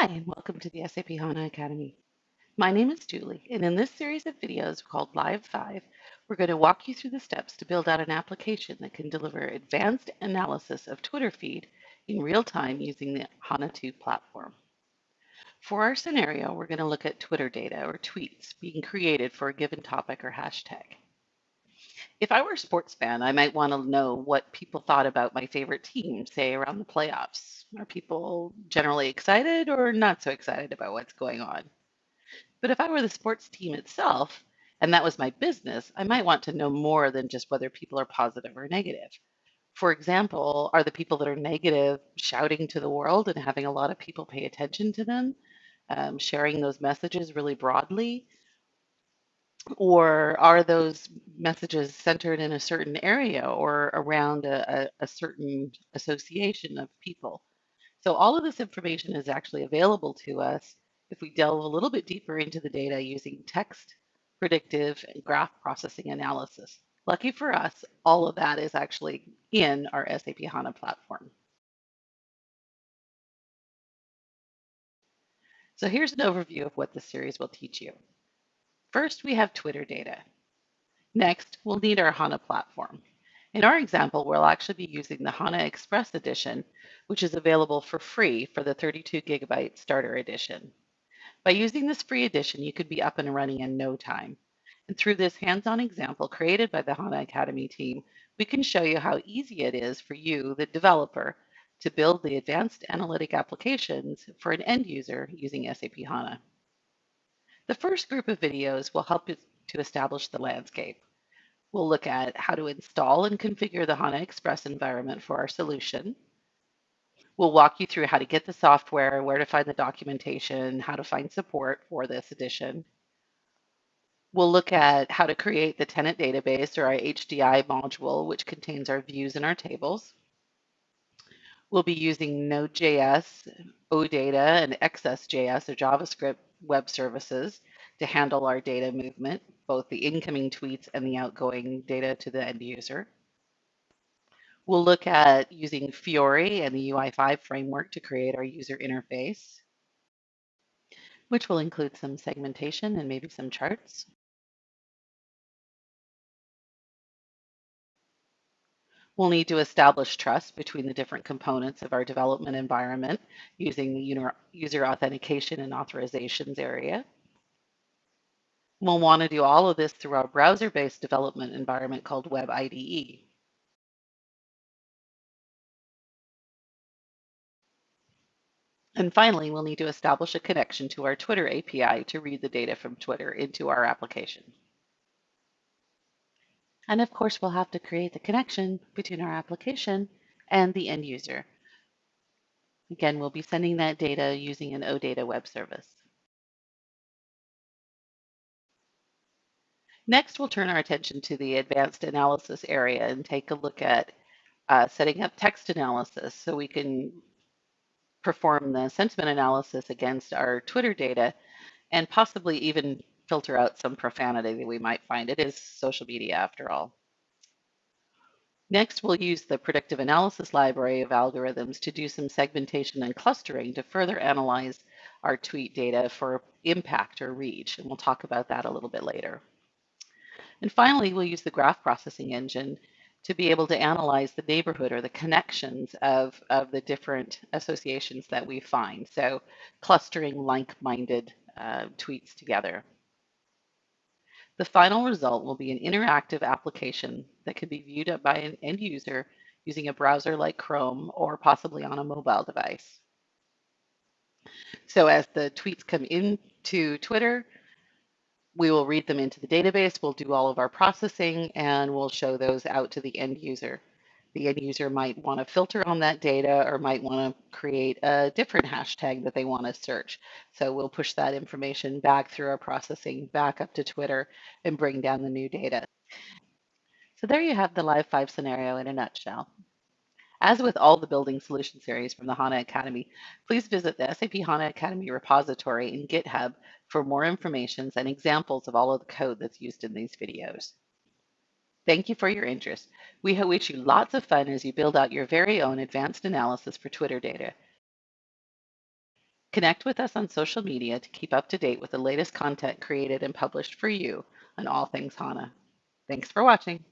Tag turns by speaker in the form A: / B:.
A: Hi, and welcome to the SAP HANA Academy. My name is Julie, and in this series of videos called Live 5, we're going to walk you through the steps to build out an application that can deliver advanced analysis of Twitter feed in real time using the HANA 2 platform. For our scenario, we're going to look at Twitter data or tweets being created for a given topic or hashtag. If I were a sports fan, I might want to know what people thought about my favorite team, say around the playoffs. Are people generally excited or not so excited about what's going on? But if I were the sports team itself, and that was my business, I might want to know more than just whether people are positive or negative. For example, are the people that are negative shouting to the world and having a lot of people pay attention to them, um, sharing those messages really broadly? Or are those messages centered in a certain area or around a, a, a certain association of people? So all of this information is actually available to us if we delve a little bit deeper into the data using text, predictive, and graph processing analysis. Lucky for us, all of that is actually in our SAP HANA platform. So here's an overview of what this series will teach you. First, we have Twitter data. Next, we'll need our HANA platform. In our example, we'll actually be using the HANA Express edition, which is available for free for the 32 gigabyte starter edition. By using this free edition, you could be up and running in no time. And through this hands-on example created by the HANA Academy team, we can show you how easy it is for you, the developer, to build the advanced analytic applications for an end user using SAP HANA. The first group of videos will help you to establish the landscape. We'll look at how to install and configure the HANA Express environment for our solution. We'll walk you through how to get the software, where to find the documentation, how to find support for this edition. We'll look at how to create the tenant database or our HDI module, which contains our views and our tables. We'll be using Node.js, OData, and XSJS or JavaScript web services to handle our data movement, both the incoming tweets and the outgoing data to the end user. We'll look at using Fiori and the UI5 framework to create our user interface, which will include some segmentation and maybe some charts. We'll need to establish trust between the different components of our development environment using the user authentication and authorizations area. We'll want to do all of this through our browser-based development environment called Web IDE. And finally, we'll need to establish a connection to our Twitter API to read the data from Twitter into our application. And of course, we'll have to create the connection between our application and the end user. Again, we'll be sending that data using an OData web service. Next, we'll turn our attention to the advanced analysis area and take a look at uh, setting up text analysis so we can perform the sentiment analysis against our Twitter data and possibly even filter out some profanity that we might find. It is social media after all. Next, we'll use the predictive analysis library of algorithms to do some segmentation and clustering to further analyze our tweet data for impact or reach. And we'll talk about that a little bit later. And finally, we'll use the graph processing engine to be able to analyze the neighborhood or the connections of, of the different associations that we find. So clustering like-minded uh, tweets together. The final result will be an interactive application that can be viewed up by an end user using a browser like Chrome or possibly on a mobile device. So as the tweets come into Twitter, we will read them into the database, we'll do all of our processing, and we'll show those out to the end user. The end user might want to filter on that data or might want to create a different hashtag that they want to search. So we'll push that information back through our processing back up to Twitter and bring down the new data. So there you have the Live 5 scenario in a nutshell. As with all the Building Solution series from the HANA Academy, please visit the SAP HANA Academy repository in GitHub for more information and examples of all of the code that's used in these videos. Thank you for your interest. We wish you lots of fun as you build out your very own advanced analysis for Twitter data. Connect with us on social media to keep up to date with the latest content created and published for you on all things HANA. Thanks for watching.